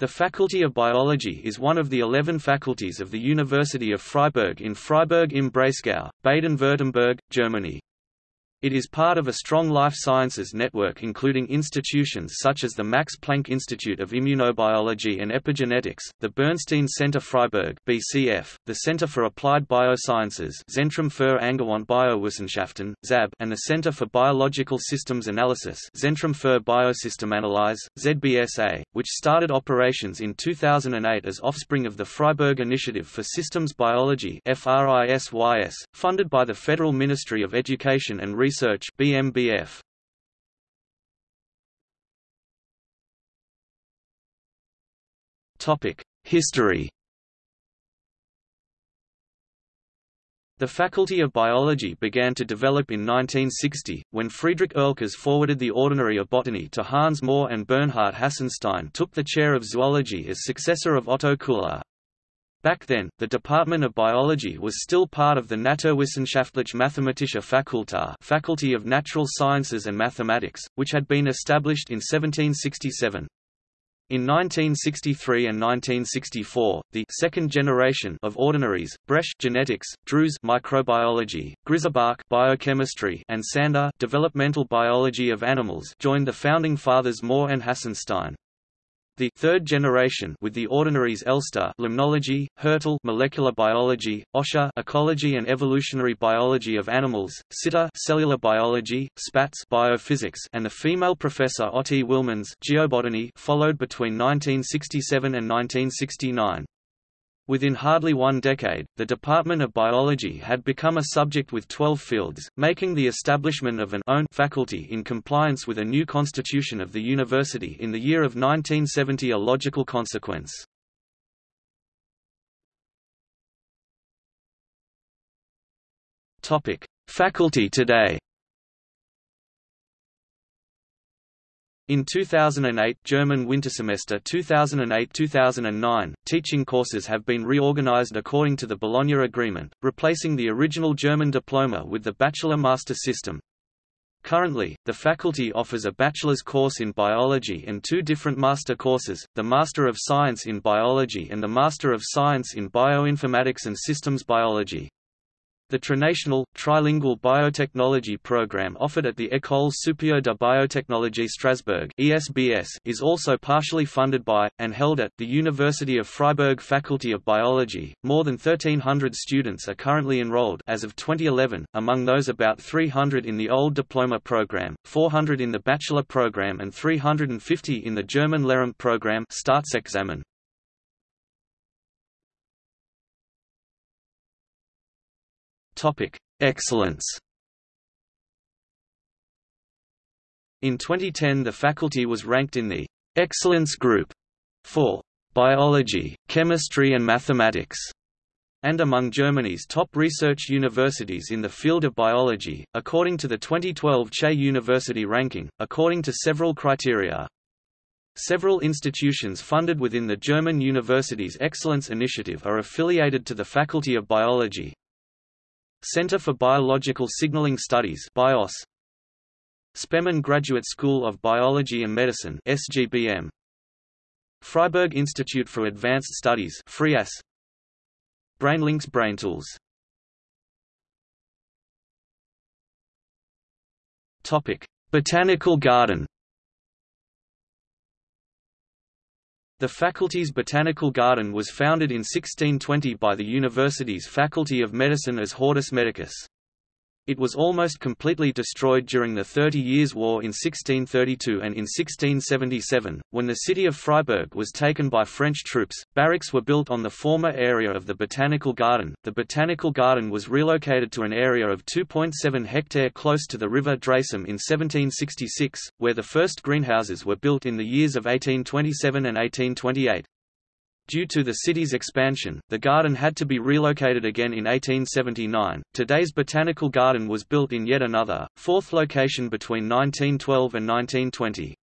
The Faculty of Biology is one of the 11 faculties of the University of Freiburg in Freiburg im Breisgau, Baden-Württemberg, Germany. It is part of a strong life sciences network including institutions such as the Max Planck Institute of Immunobiology and Epigenetics, the Bernstein Center Freiburg (BCF), the Center for Applied Biosciences Zentrum für Angewandte Biowissenschaften (ZAB), and the Center for Biological Systems Analysis Zentrum für Biosystemanalyse (ZBSA), which started operations in 2008 as offspring of the Freiburg Initiative for Systems Biology (FRISYS), funded by the Federal Ministry of Education and Research Research BMBF. Topic: History. The Faculty of Biology began to develop in 1960, when Friedrich Oehlkers forwarded the Ordinary of Botany to Hans Mohr and Bernhard Hassenstein took the chair of zoology as successor of Otto Koehler. Back then, the Department of Biology was still part of the Naturwissenschaftliche Mathematische Fakultät Faculty of Natural Sciences and Mathematics, which had been established in 1767. In 1963 and 1964, the second generation of ordinaries, Bresch genetics, Drews microbiology, Grisebach biochemistry, and Sander developmental biology of animals joined the founding fathers Mohr and Hassenstein. The third generation with the ordinaries Elster limnology, Hertel molecular biology, Osche ecology and evolutionary biology of animals, Sitte cellular biology, Spatz biophysics, and the female professor Otti Wilmanns geobotany followed between 1967 and 1969. Within hardly one decade, the Department of Biology had become a subject with 12 fields, making the establishment of an own faculty in compliance with a new constitution of the university in the year of 1970 a logical consequence. Faculty today In 2008 German winter semester 2008-2009, teaching courses have been reorganized according to the Bologna Agreement, replacing the original German diploma with the bachelor-master system. Currently, the faculty offers a bachelor's course in biology and two different master courses, the Master of Science in Biology and the Master of Science in Bioinformatics and Systems Biology. The trinational, trilingual biotechnology program offered at the École supérieure de biotechnologie Strasbourg (ESBS) is also partially funded by and held at the University of Freiburg Faculty of Biology. More than 1300 students are currently enrolled as of 2011, among those about 300 in the old diploma program, 400 in the bachelor program and 350 in the German Lehramt program Staatsexamen. Topic: Excellence. In 2010 the faculty was ranked in the Excellence Group for Biology, Chemistry and Mathematics and among Germany's top research universities in the field of biology, according to the 2012 Che University ranking, according to several criteria. Several institutions funded within the German Universities Excellence Initiative are affiliated to the Faculty of Biology, Center for Biological Signaling Studies BIOS. Spemann Graduate School of Biology and Medicine SGBM Freiburg Institute for Advanced Studies FRIAS BrainLinks BrainTools Topic Botanical Garden The faculty's botanical garden was founded in 1620 by the university's Faculty of Medicine as Hortus Medicus. It was almost completely destroyed during the Thirty Years' War in 1632 and in 1677, when the city of Freiburg was taken by French troops. Barracks were built on the former area of the Botanical Garden. The Botanical Garden was relocated to an area of 2.7 hectare close to the river Dreisam in 1766, where the first greenhouses were built in the years of 1827 and 1828. Due to the city's expansion, the garden had to be relocated again in 1879. Today's botanical garden was built in yet another, fourth location between 1912 and 1920.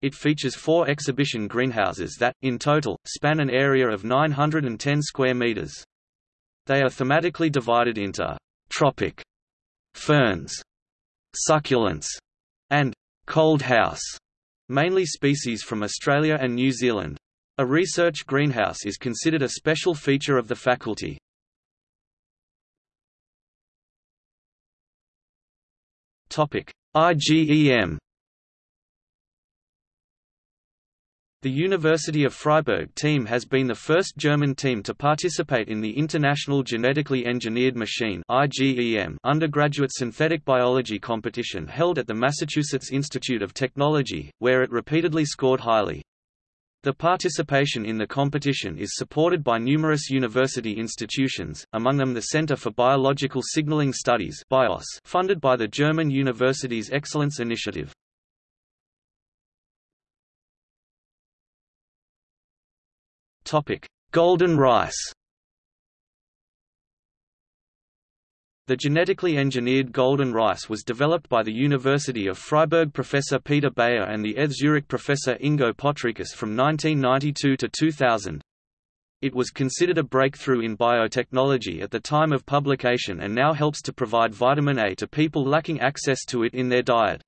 It features four exhibition greenhouses that, in total, span an area of 910 square meters. They are thematically divided into tropic, ferns, succulents, and cold house, mainly species from Australia and New Zealand. A research greenhouse is considered a special feature of the faculty. IGEM The University of Freiburg team has been the first German team to participate in the International Genetically Engineered Machine undergraduate synthetic biology competition held at the Massachusetts Institute of Technology, where it repeatedly scored highly. The participation in the competition is supported by numerous university institutions, among them the Center for Biological Signaling Studies funded by the German Universities Excellence Initiative. Golden rice. The genetically engineered golden rice was developed by the University of Freiburg professor Peter Beyer and the ETH Zurich professor Ingo Potrykus from 1992 to 2000. It was considered a breakthrough in biotechnology at the time of publication and now helps to provide vitamin A to people lacking access to it in their diet.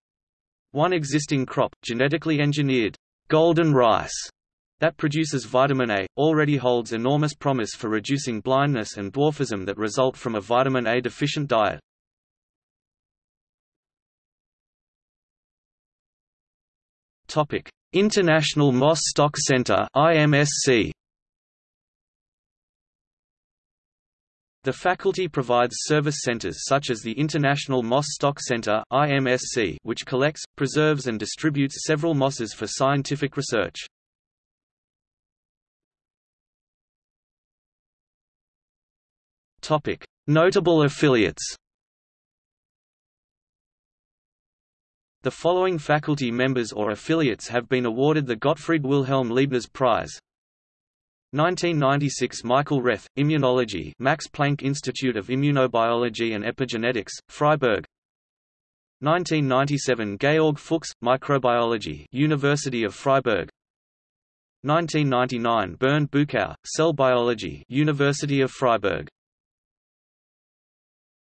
One existing crop, genetically engineered golden rice, that produces vitamin A, already holds enormous promise for reducing blindness and dwarfism that result from a vitamin A deficient diet. Topic: International Moss Stock Center IMSC The faculty provides service centers such as the International Moss Stock Center IMSC, which collects, preserves and distributes several mosses for scientific research. Notable affiliates. The following faculty members or affiliates have been awarded the Gottfried Wilhelm Leibniz Prize. 1996 Michael Reth, Immunology Max Planck Institute of Immunobiology and Epigenetics, Freiburg 1997 Georg Fuchs, Microbiology University of Freiburg 1999 Bernd Bukau, Cell Biology University of Freiburg